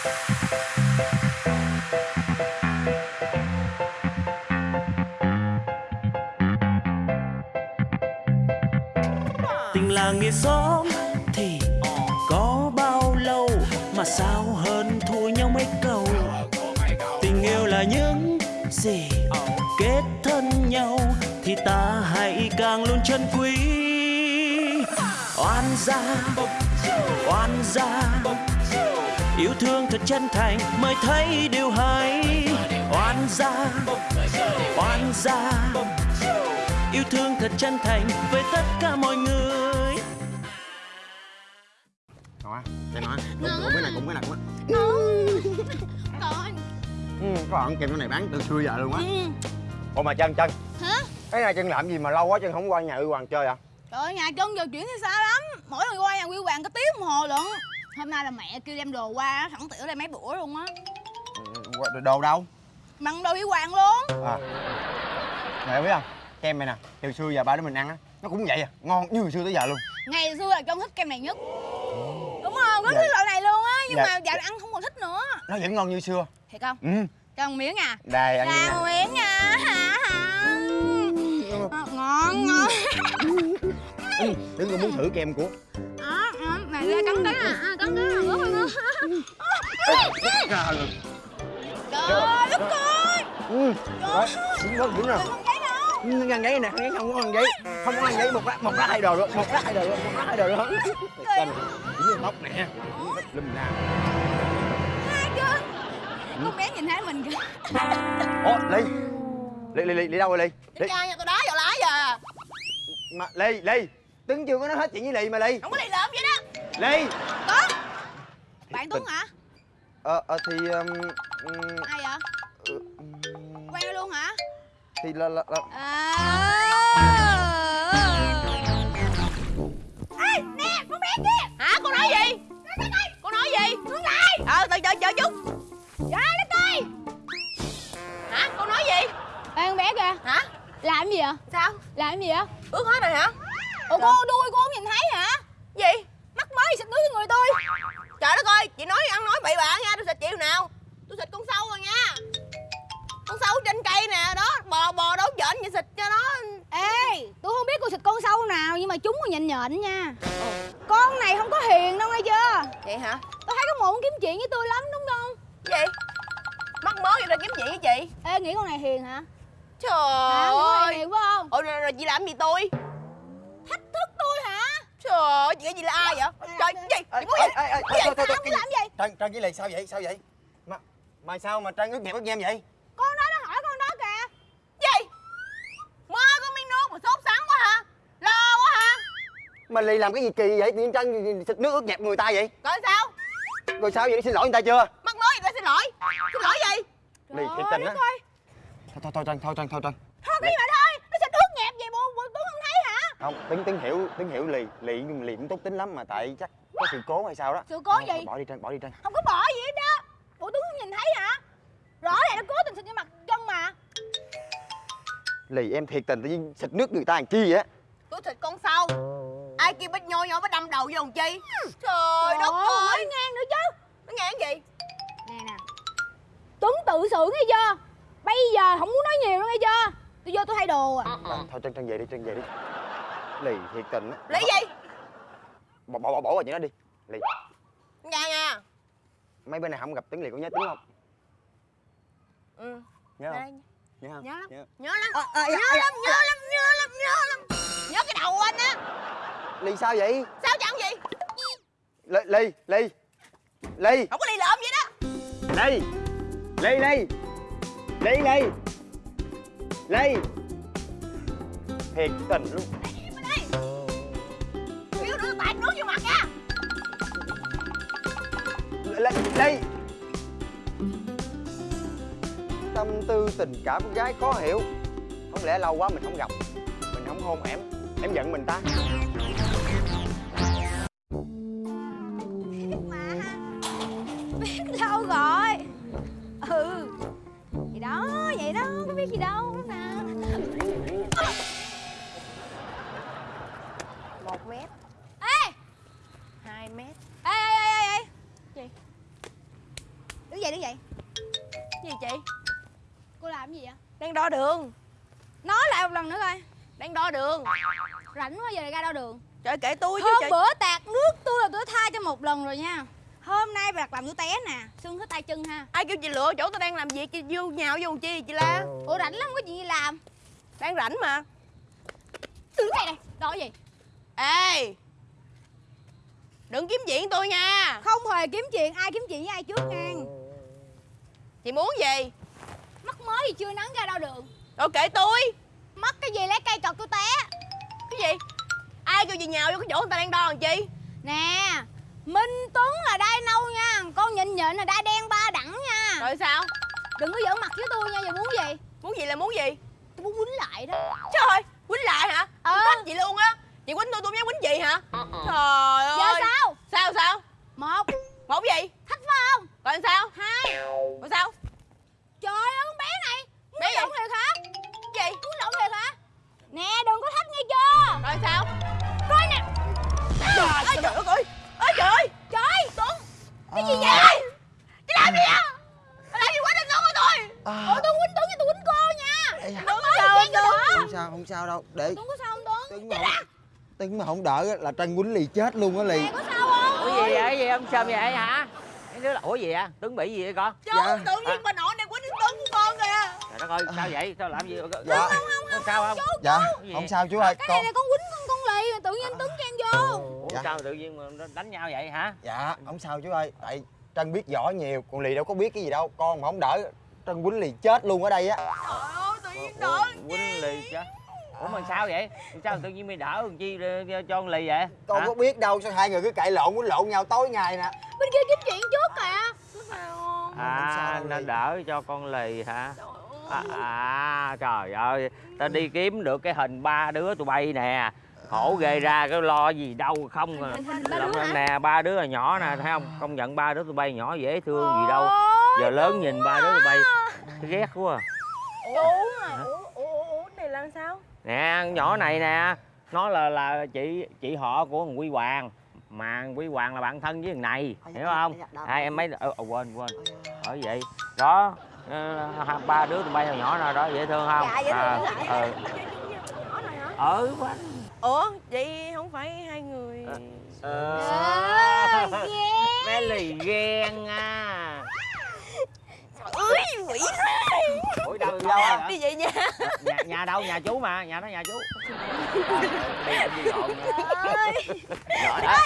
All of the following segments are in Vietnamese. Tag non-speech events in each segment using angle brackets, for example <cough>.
tình làng nghĩa xóm thì có bao lâu mà sao hơn thua nhau mấy câu? Tình yêu là những gì kết thân nhau thì ta hãy càng luôn trân quý. Oan gia oan gia yêu thương thật chân thành mới thấy điều hay. Oan gia oan gia yêu thương thật chân thành với tất cả mọi người. Nói, cái nói, cùng cái này, cùng cái này, cái Còn ừ, Có bạn kèm cái này bán từ xưa giờ luôn á. Ừ. Ủa mà chân, chân Hả? Cái này chân làm gì mà lâu quá chân không qua nhà Uy Hoàng chơi à? Trời ơi, nhà chân giờ chuyển thì xa lắm. Mỗi lần qua nhà Quy Hoàng có tiếng đồng hồ lận Hôm nay là mẹ kêu đem đồ qua Thẳng tiểu đây mấy bữa luôn á. Ừ, Đồ đâu? Bằng đồ Quy Hoàng luôn. À. Mẹ biết không? Kem này nè, từ xưa giờ ba đứa mình ăn á Nó cũng vậy à, ngon như hồi xưa tới giờ luôn. Ngày xưa là chân thích kem này nhất. Đúng không? Rất Dạ. thích loại này luôn á Nhưng Dạ. mà này ăn không còn thích nữa. Nó vẫn ngon như xưa. Thiệt không? Ừ, Cho một miếng à. Đây ăn Ra nè. miếng nha hả hả. Ờ, Ngon ngon. Ừ, Đừng có muốn thử kem của. Đó, đó, Này ra cắn cái à à, cái là rất là ngon Trời đất ơi Ừ, đó, đúng đúng rồi Không thấy đâu Ừ, ăn giấy nè, không có ăn giấy Không có ăn giấy, một lát, một lát hai đồ luôn Một lát hai đồ luôn, một lát hai đồ luôn Tên, cũng như tóc nè Lùm chưa Con bé nhìn thấy mình kìa Ủa, Ly Ly, Ly, Ly, Ly đâu rồi Ly? Ly, Cha nhà tao đá vào lá giờ mà, Ly, Ly Tuấn chưa có nói hết chuyện với Ly mà Ly Không có đi lợm vậy đó Ly Tuấn Bạn Tuấn hả? Ờ, ờ thì um, um, Ai vậy? ừ, Quen nó luôn hả? Thì là, là, là À Ê, nè, con bé kia Hả, con nói gì? Con nói gì? Hướng lại Ờ, từ chờ chờ chút Trời đất ơi Hả, con nói gì? Ê, con bé kìa Hả? Làm gì vậy? Sao? Làm gì vậy? Ướt hết rồi hả? Ủa cô đuôi cô không nhìn thấy hả? Mới xịt nước người tôi Trời đất ơi, chị nói ăn nói bậy bạ nha, tôi xịt chịu nào Tôi xịt con sâu rồi nha Con sâu trên cây nè, đó, bò bò đấu nhện vậy xịt cho nó Ê, tôi không biết cô xịt con sâu nào nhưng mà chúng còn nhện nhện nha Con này không có hiền đâu nghe chưa Vậy hả? Tôi thấy có một kiếm chuyện với tôi lắm đúng không? Gì? Mắc mới vậy là kiếm chuyện với chị Ê, nghĩ con này hiền hả? Trời hả, này hiền phải không? Ủa rồi, rồi chị làm gì tôi? Trời ơi, chị nghĩ chị là ai vậy? Trời, gì? Chị muốn gì? ê, Cái gì? Làm cái gì? Trân, Trân với Ly sao vậy, sao vậy Mà, mà sao mà Trân ướt nhẹp ướt nhem vậy Con đó nó hỏi con đó kìa Gì? Mơ có miếng nước mà sốt sắng quá hả? Lo quá hả? Mà Ly làm cái gì kỳ vậy, tự Trân xịt nước ướt nhẹp người ta vậy Rồi sao? Rồi sao vậy, xin lỗi người ta chưa Mắc mới gì phải xin lỗi Xin lỗi gì? Ly, thiệt tình á Thôi, thôi, thôi Trân, thôi Trân, thôi Trân Thôi cái gì mà thôi Nó xịt ướt nhẹp vậy bộ, bộ tôi không thấy hả? Không, tính, tính hiểu, tính hiểu Lì, Lì, Lì cũng tốt tính lắm mà tại chắc có sự cố hay sao đó. Sự cố gì? Bỏ đi Trân, bỏ đi Trân Không có bỏ gì hết đó Bộ tôi không nhìn thấy hả? Rõ ràng nó cố tình xịt vô mặt chân mà. Lì em thiệt tình tự nhiên xịt nước người ta làm chi vậy á. Tôi thịt con sâu Ai kia bích nhô nhô mới đâm đầu vô làm chi? Trời đất ơi ngang nữa chứ. Nó ngang gì? Nè nè. Tuấn tự xử nghe chưa? Bây giờ không muốn nói nhiều nữa nghe chưa? Tôi vô tôi thay đồ à. À, Thôi Trân, Trân về đi, Trân về đi Lì thiệt tình á. Lấy gì? Bỏ, bỏ, bỏ, bỏ qua chuyện đó đi. Lì, Nha nha mấy bữa nay không gặp Tuấn Lì có nhớ Tuấn không? Ừ. Nhớ không? Nhớ không? Nhớ lắm. Nhớ. Nhớ lắm. Nhớ lắm Nhớ lắm Nhớ lắm Nhớ lắm. Nhớ cái đầu anh á. Lì sao vậy? Sao chẳng gì? Lì, Lì, Lì. Lì, Không có đi lợm vậy đó. Lì. Lì, Lì Lì, Lì Lì. Thiệt tình luôn đây. Tâm tư, tình cảm con gái khó hiểu. Không lẽ lâu quá mình không gặp, Mình không hôn em? Em giận mình ta. Đang đo đường. Nói lại một lần nữa coi. Đang đo đường. Rảnh quá giờ ra đo đường. Trời kệ tôi chứ Hôm trời. bữa tạt nước tôi là tôi tha cho một lần rồi nha. Hôm nay bạc làm tôi té nè. Xương hết tay chân ha. Ai kêu chị lựa chỗ tôi đang làm việc chị vô nhào vô chi chị la? Ủa rảnh lắm có chuyện gì làm? Đang rảnh mà. Đứng đây này Đo cái gì? Ê! Đừng kiếm chuyện tôi nha. Không hề kiếm chuyện Ai kiếm chuyện với ai trước nha chị muốn gì Mắc mới gì chưa nắng ra đo đường rồi kệ tôi. Mắc cái gì lấy cây chọc tôi té. Cái gì? Ai kêu chị nhào vô cái chỗ người ta đang đo làm chi? Nè Minh Tuấn là đai nâu nha. Con nhịn nhịn là đai đen ba đẳng nha. Rồi sao? Đừng có giỡn mặt với tôi nha Giờ muốn gì? Muốn gì là muốn gì? Tôi muốn quýnh lại đó. Trời quýnh lại hả? Ờ. tôi thích chị luôn á. Chị quýnh tôi tôi mới quýnh chị hả? Trời ơi. Giờ sao? Sao sao? Một. Một gì? Thách phải không? Rồi sao? Hai. Rồi sao? Trời ơi bé lộn thiệt hả? Cái gì? Muốn lộn thiệt hả? Nè đừng có thách nghe chưa? Rồi sao? Coi nè. Trời ơi trời ơi ơi. Ơi trời ơi. Trời Tuấn. Cái gì vậy? Chị làm gì vậy Bà làm gì quýnh anh Tuấn của tôi? Ủa tôi quýnh Tuấn cho tôi quýnh cô nha. Tuấn sao cho Tuấn không sao không sao đâu. Để Tuấn có sao không Tuấn? Tuấn mà không, Tuấn mà không đỡ là Trân quýnh lì chết luôn á lì. Nè có sao không? Ủa gì vậy? Gì ông Sơm vậy hả? Cái đứa là ủa gì vậy? Tuấn bị gì vậy con? chứ Dạ. tự nhiên bà nội ơi, sao vậy? Sao làm gì? Dạ. Có sao không? dạ gì không sao chú ơi Cái con này là con quýnh con con lì Tự nhiên Tuấn chen vô Ủa Dạ. sao tự nhiên mà nó đánh nhau vậy hả? dạ không sao chú ơi tại Trân biết võ nhiều còn lì đâu có biết cái gì đâu con mà không đỡ Trân quýnh lì chết luôn ở đây á trời ơi tự nhiên Ủa, đỡ Quýnh lì chứ Ủa mà sao vậy? Sao tự nhiên mày đỡ làm chi ờ, cho con lì vậy? con có biết đâu sao hai người cứ cãi lộn quýnh lộn nhau tối ngày nè Bên kia kiếm chuyện trước kìa không À, nó lì. đỡ cho con lì hả? À, à trời ơi, ta đi kiếm được cái hình ba đứa tụi bay nè. Khổ ghê ra cái lo gì đâu không à. Hả? nè, ba đứa là nhỏ nè, thấy không? Công nhận ba đứa tụi bay nhỏ dễ thương gì đâu. Giờ lớn nhìn ba đứa tụi bay ghét quá. À. ủa ủa ủa ủa này là sao? Nè, nhỏ này nè Nó là là chị chị họ của thằng Quy Hoàng. Mà thằng Quy Hoàng là bạn thân với thằng này Hiểu không? Hai em mấy... Ờ, ờ, quên quên. Bởi vậy Đó ba đứa tụi bay nhỏ nhỏ nào đó dễ thương không? Dạ, dễ thương, À, ờ. hả Ừ, quá ủa vậy không phải hai người Ờ. Ờ, ghê. Bé lì ghen à ơi quỷ Ủa đâu đi đâu đi vậy nha Nhà, nhà đâu? Nhà chú mà, nhà đó nhà chú Đi đi đi lộn ơi đó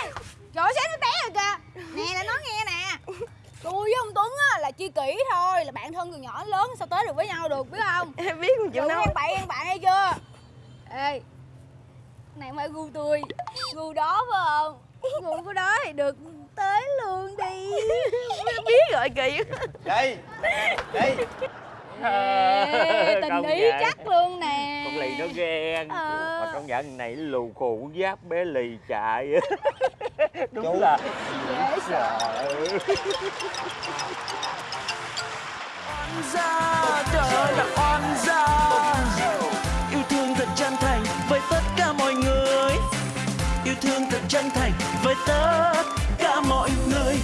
Trời ơi, sáng nó té rồi kìa Nè là nói nghe nè Tôi với ông Tuấn á là chi kỷ thôi Là bạn thân từ nhỏ đến lớn sao tới được với nhau được biết không? <laughs> Em biết không chịu đâu ăn bạn ăn bạn hay chưa? Ê Này không phải gu tôi. Gu đó phải không? Gu của đó thì được tới luôn đi. <laughs> Biết rồi kỳ đi đi Ê, <laughs> Tình Công ý chắc luôn nè. Con lì nó ghen. Ờ. Mà công nhận này lù khù giáp bé lì chạy <laughs> Đúng Chú. là Dễ sợ. Oan gia trời ơi là oan gia. Yêu thương thật chân thành với tất cả mọi người. Yêu thương thật chân thành với tất cả mọi người